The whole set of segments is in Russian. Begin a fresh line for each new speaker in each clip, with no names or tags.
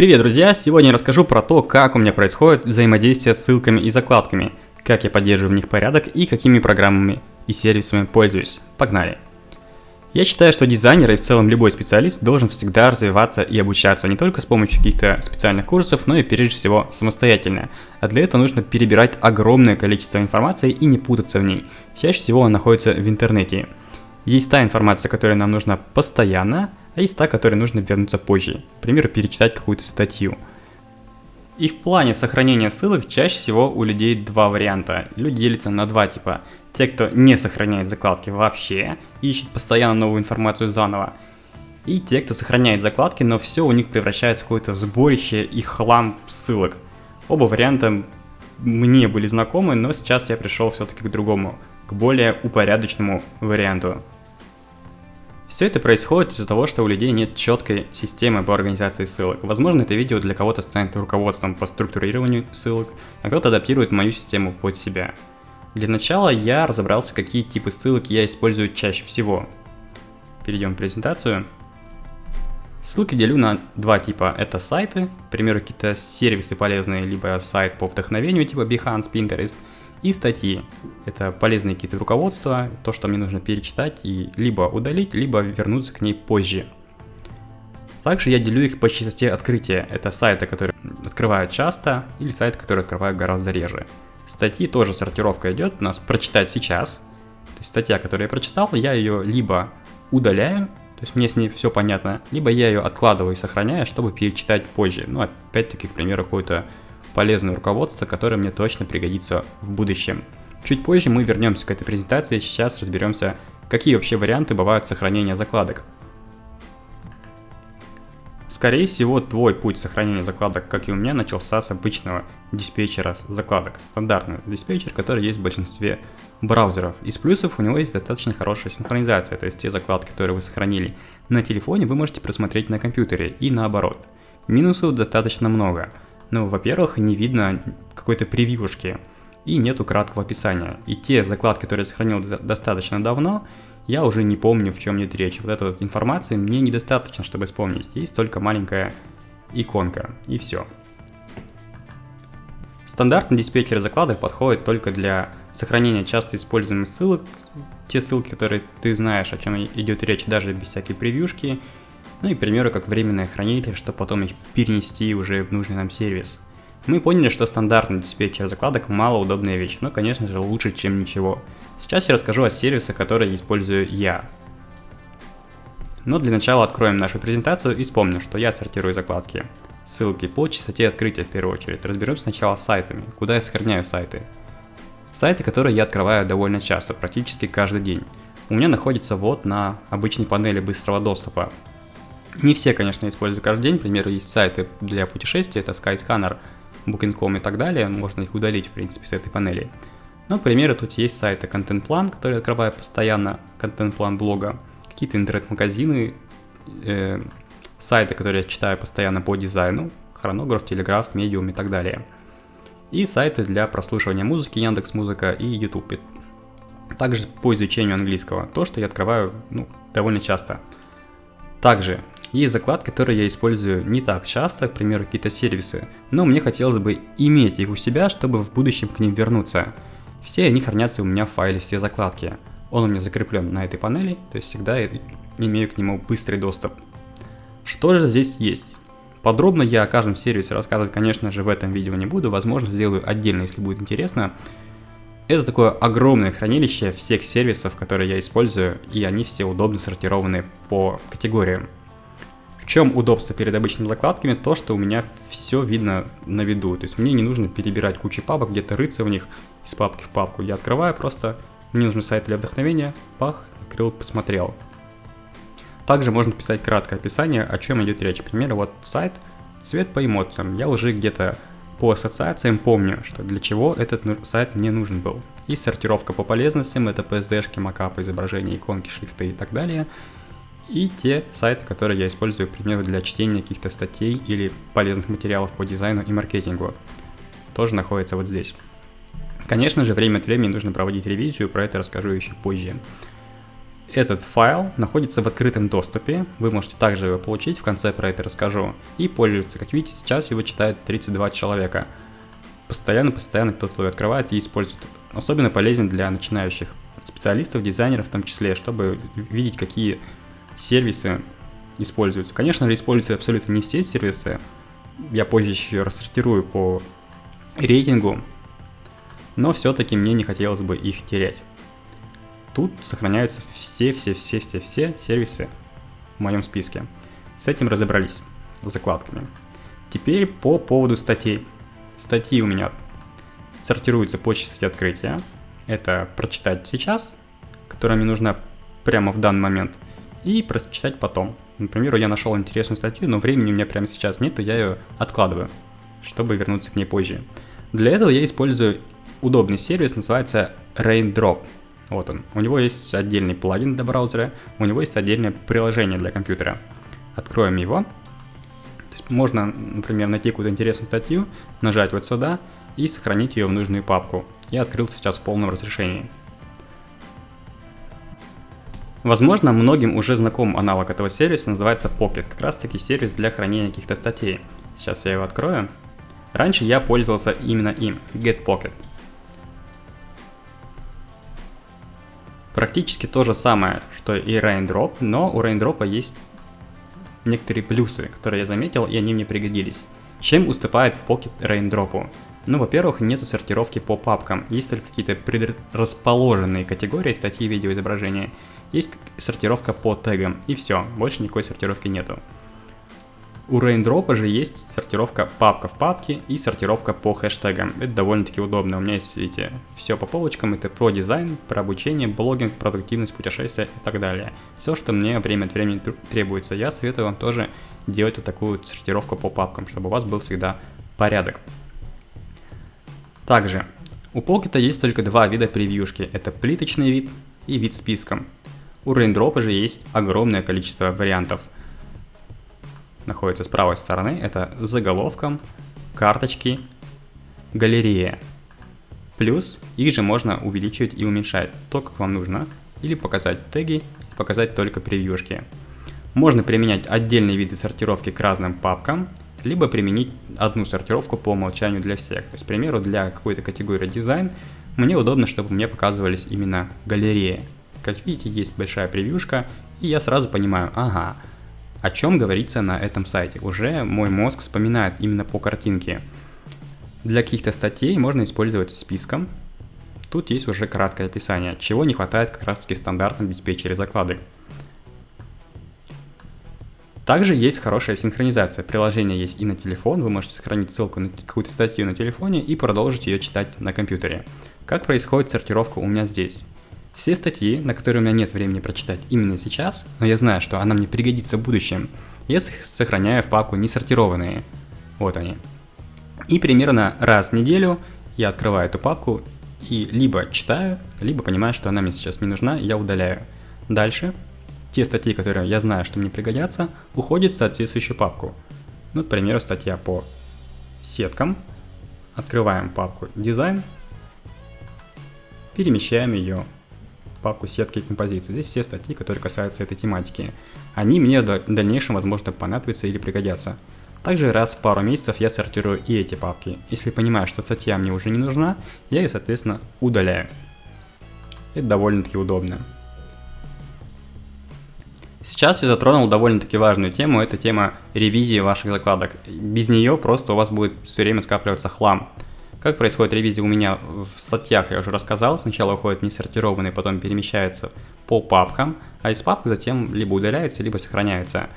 Привет, друзья! Сегодня я расскажу про то, как у меня происходит взаимодействие с ссылками и закладками, как я поддерживаю в них порядок и какими программами и сервисами пользуюсь. Погнали! Я считаю, что дизайнер и в целом любой специалист должен всегда развиваться и обучаться не только с помощью каких-то специальных курсов, но и прежде всего самостоятельно. А для этого нужно перебирать огромное количество информации и не путаться в ней. Чаще всего она находится в интернете. Есть та информация, которая нам нужна постоянно, а есть та, которой нужно вернуться позже. К примеру, перечитать какую-то статью. И в плане сохранения ссылок чаще всего у людей два варианта. Люди делятся на два типа. Те, кто не сохраняет закладки вообще, и ищет постоянно новую информацию заново. И те, кто сохраняет закладки, но все у них превращается в какое-то сборище и хлам ссылок. Оба варианта мне были знакомы, но сейчас я пришел все-таки к другому, к более упорядоченному варианту. Все это происходит из-за того, что у людей нет четкой системы по организации ссылок. Возможно, это видео для кого-то станет руководством по структурированию ссылок, а кто-то адаптирует мою систему под себя. Для начала я разобрался, какие типы ссылок я использую чаще всего. Перейдем в презентацию. Ссылки делю на два типа. Это сайты, к примеру, какие-то сервисы полезные, либо сайт по вдохновению, типа Behance, Pinterest – и статьи. Это полезные какие-то руководства, то, что мне нужно перечитать и либо удалить, либо вернуться к ней позже. Также я делю их по частоте открытия. Это сайты, которые открывают часто, или сайты, которые открывают гораздо реже. Статьи тоже сортировка идет у нас прочитать сейчас. То есть статья, которую я прочитал, я ее либо удаляю, то есть мне с ней все понятно, либо я ее откладываю и сохраняю, чтобы перечитать позже. Ну, опять-таки, к примеру, какой-то полезное руководство, которое мне точно пригодится в будущем. Чуть позже мы вернемся к этой презентации, сейчас разберемся, какие вообще варианты бывают сохранения закладок. Скорее всего, твой путь сохранения закладок, как и у меня, начался с обычного диспетчера закладок. Стандартный диспетчер, который есть в большинстве браузеров. Из плюсов у него есть достаточно хорошая синхронизация, то есть те закладки, которые вы сохранили на телефоне, вы можете просмотреть на компьютере и наоборот. Минусов достаточно много. Ну, во-первых, не видно какой-то превьюшки и нету краткого описания. И те закладки, которые я сохранил достаточно давно, я уже не помню, в чем идет речь. Вот этой вот информации мне недостаточно, чтобы вспомнить. Есть только маленькая иконка, и все. Стандартный диспетчер закладок подходит только для сохранения часто используемых ссылок, те ссылки, которые ты знаешь, о чем идет речь, даже без всякой превьюшки, ну и, к примеру, как временное хранилище, чтобы потом их перенести уже в нужный нам сервис. Мы поняли, что стандартный диспетчер закладок малоудобная вещь, но, конечно же, лучше, чем ничего. Сейчас я расскажу о сервисах, которые использую я. Но для начала откроем нашу презентацию и вспомним, что я сортирую закладки. Ссылки по частоте открытия в первую очередь. Разберемся сначала с сайтами, куда я сохраняю сайты. Сайты, которые я открываю довольно часто, практически каждый день. У меня находится вот на обычной панели быстрого доступа. Не все, конечно, использую каждый день. К примеру, есть сайты для путешествий, это Skyscanner, Booking.com и так далее. Можно их удалить, в принципе, с этой панели. Но, к примеру, тут есть сайты Content Plan, которые открываю постоянно, Plan блога, какие-то интернет-магазины, э, сайты, которые я читаю постоянно по дизайну, хронограф, телеграф, медиум и так далее. И сайты для прослушивания музыки, Яндекс Музыка и YouTube. Также по изучению английского, то, что я открываю ну, довольно часто. Также есть закладки, которые я использую не так часто, к примеру, какие-то сервисы, но мне хотелось бы иметь их у себя, чтобы в будущем к ним вернуться. Все они хранятся у меня в файле все закладки. Он у меня закреплен на этой панели, то есть всегда имею к нему быстрый доступ. Что же здесь есть? Подробно я о каждом сервисе рассказывать, конечно же, в этом видео не буду, возможно, сделаю отдельно, если будет интересно. Это такое огромное хранилище всех сервисов, которые я использую, и они все удобно сортированы по категориям чем удобство перед обычными закладками? То, что у меня все видно на виду. То есть мне не нужно перебирать кучу папок, где-то рыться в них из папки в папку. Я открываю просто, мне нужен сайт для вдохновения, пах, открыл, посмотрел. Также можно писать краткое описание, о чем идет речь. К вот сайт «Цвет по эмоциям». Я уже где-то по ассоциациям помню, что для чего этот сайт мне нужен был. И сортировка по полезностям, это PSD-шки, макапы, изображения, иконки, шрифты и так далее – и те сайты, которые я использую, к примеру, для чтения каких-то статей или полезных материалов по дизайну и маркетингу, тоже находятся вот здесь. Конечно же, время от времени нужно проводить ревизию, про это расскажу еще позже. Этот файл находится в открытом доступе, вы можете также его получить, в конце про это расскажу, и пользоваться. Как видите, сейчас его читает 32 человека. Постоянно-постоянно кто-то его открывает и использует. Особенно полезен для начинающих специалистов, дизайнеров в том числе, чтобы видеть, какие сервисы используются. Конечно же, используются абсолютно не все сервисы. Я позже еще рассортирую по рейтингу, но все-таки мне не хотелось бы их терять. Тут сохраняются все-все-все-все-все сервисы в моем списке. С этим разобрались, с закладками. Теперь по поводу статей. Статьи у меня сортируются по частоте открытия. Это прочитать сейчас, которая мне нужна прямо в данный момент, и прочитать потом. Например, я нашел интересную статью, но времени у меня прямо сейчас нет, то я ее откладываю, чтобы вернуться к ней позже. Для этого я использую удобный сервис, называется Raindrop. Вот он. У него есть отдельный плагин для браузера, у него есть отдельное приложение для компьютера. Откроем его. То есть можно, например, найти какую-то интересную статью, нажать вот сюда и сохранить ее в нужную папку. Я открыл сейчас в полном разрешении. Возможно, многим уже знаком аналог этого сервиса, называется Pocket, как раз таки сервис для хранения каких-то статей. Сейчас я его открою. Раньше я пользовался именно им, GetPocket. Практически то же самое, что и Raindrop, но у Raindrop есть некоторые плюсы, которые я заметил, и они мне пригодились. Чем уступает Pocket Raindrop? Ну, во-первых, нету сортировки по папкам, есть только какие-то предрасположенные категории статьи, видео, изображения. Есть сортировка по тегам, и все, больше никакой сортировки нету. У Raindrop же есть сортировка папка в папке и сортировка по хэштегам. Это довольно-таки удобно. У меня есть, видите, все по полочкам. Это про дизайн, про обучение, блогинг, продуктивность, путешествия и так далее. Все, что мне время от времени требуется. Я советую вам тоже делать вот такую сортировку по папкам, чтобы у вас был всегда порядок. Также, у Pocket есть только два вида превьюшки. Это плиточный вид и вид списком. У Raindrop же есть огромное количество вариантов – находится с правой стороны, это заголовком, карточки, галерея. Плюс их же можно увеличивать и уменьшать, то, как вам нужно, или показать теги, показать только превьюшки. Можно применять отдельные виды сортировки к разным папкам, либо применить одну сортировку по умолчанию для всех. То есть, к примеру, для какой-то категории дизайн мне удобно, чтобы мне показывались именно галереи. Как видите, есть большая превьюшка, и я сразу понимаю, ага, о чем говорится на этом сайте. Уже мой мозг вспоминает именно по картинке. Для каких-то статей можно использовать списком. Тут есть уже краткое описание, чего не хватает как раз таки в стандартном диспетчере закладок. Также есть хорошая синхронизация. Приложение есть и на телефон, вы можете сохранить ссылку на какую-то статью на телефоне и продолжить ее читать на компьютере. Как происходит сортировка у меня здесь? Все статьи, на которые у меня нет времени прочитать именно сейчас, но я знаю, что она мне пригодится в будущем, я сохраняю в папку несортированные. Вот они. И примерно раз в неделю я открываю эту папку и либо читаю, либо понимаю, что она мне сейчас не нужна, я удаляю. Дальше те статьи, которые я знаю, что мне пригодятся, уходят в соответствующую папку. Ну, к примеру, статья по сеткам. Открываем папку дизайн, перемещаем ее папку сетки и композиции. Здесь все статьи, которые касаются этой тематики. Они мне в дальнейшем, возможно, понадобятся или пригодятся. Также раз в пару месяцев я сортирую и эти папки. Если понимаю, что статья мне уже не нужна, я ее, соответственно, удаляю. Это довольно-таки удобно. Сейчас я затронул довольно-таки важную тему, это тема ревизии ваших закладок. Без нее просто у вас будет все время скапливаться хлам. Как происходит ревизия у меня в статьях, я уже рассказал. Сначала уходит несортированный, потом перемещается по папкам, а из папок затем либо удаляется, либо сохраняется.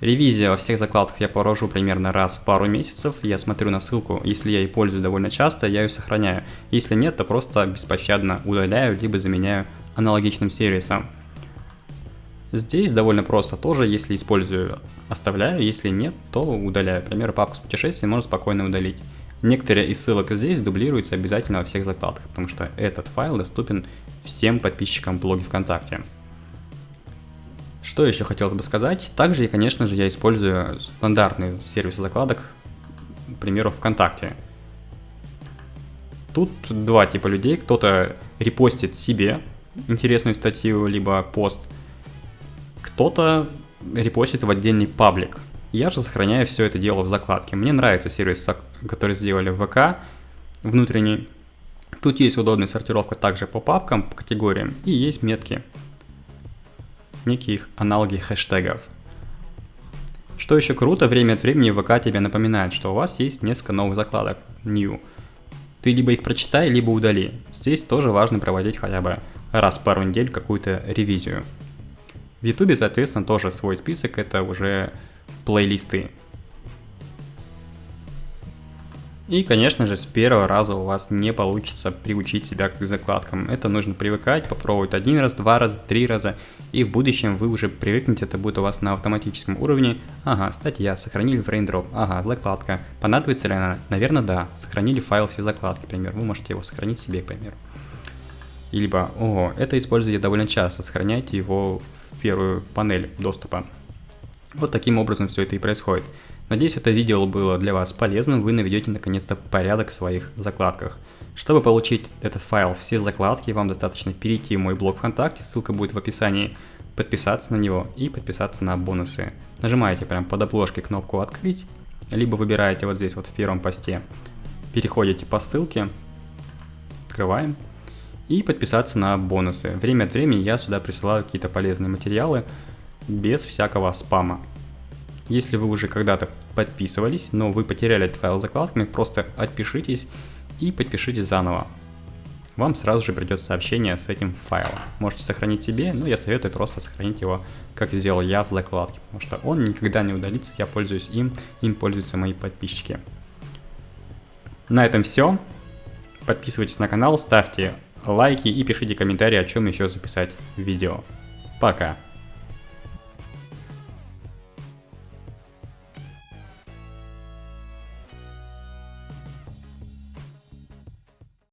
Ревизия во всех закладках я провожу примерно раз в пару месяцев. Я смотрю на ссылку, если я ей пользуюсь довольно часто, я ее сохраняю. Если нет, то просто беспощадно удаляю, либо заменяю аналогичным сервисом. Здесь довольно просто тоже, если использую, оставляю, если нет, то удаляю. Например, папку с путешествием можно спокойно удалить. Некоторые из ссылок здесь дублируются обязательно во всех закладках, потому что этот файл доступен всем подписчикам блоги ВКонтакте. Что еще хотелось бы сказать? Также, конечно же, я использую стандартные сервисы закладок, к примеру, ВКонтакте. Тут два типа людей. Кто-то репостит себе интересную статью, либо пост, кто-то репостит в отдельный паблик. Я же сохраняю все это дело в закладке. Мне нравится сервис, который сделали в ВК, внутренний. Тут есть удобная сортировка также по папкам, по категориям, и есть метки, некие аналоги хэштегов. Что еще круто, время от времени ВК тебе напоминает, что у вас есть несколько новых закладок, new. Ты либо их прочитай, либо удали. Здесь тоже важно проводить хотя бы раз в пару недель какую-то ревизию. В Ютубе, соответственно, тоже свой список, это уже плейлисты. И, конечно же, с первого раза у вас не получится приучить себя к закладкам. Это нужно привыкать, попробовать один раз, два раза, три раза, и в будущем вы уже привыкнете, это будет у вас на автоматическом уровне. Ага, статья, сохранили в Raindrop, ага, закладка. Понадобится ли она? Наверное, да. Сохранили файл все закладки, к примеру. Вы можете его сохранить себе, к примеру. Либо, ого, это используйте довольно часто, сохраняйте его в первую панель доступа. Вот таким образом все это и происходит. Надеюсь, это видео было для вас полезным, вы наведете наконец-то порядок в своих закладках. Чтобы получить этот файл, все закладки, вам достаточно перейти в мой блог ВКонтакте, ссылка будет в описании, подписаться на него и подписаться на бонусы. Нажимаете прямо под обложкой кнопку «Открыть», либо выбираете вот здесь вот в первом посте, переходите по ссылке, открываем, и подписаться на бонусы. Время от времени я сюда присылаю какие-то полезные материалы без всякого спама. Если вы уже когда-то подписывались, но вы потеряли этот файл закладками, просто отпишитесь и подпишитесь заново. Вам сразу же придет сообщение с этим файлом. Можете сохранить себе, но я советую просто сохранить его, как сделал я в закладке, потому что он никогда не удалится, я пользуюсь им, им пользуются мои подписчики. На этом все. Подписывайтесь на канал, ставьте лайки и пишите комментарии, о чем еще записать видео. Пока!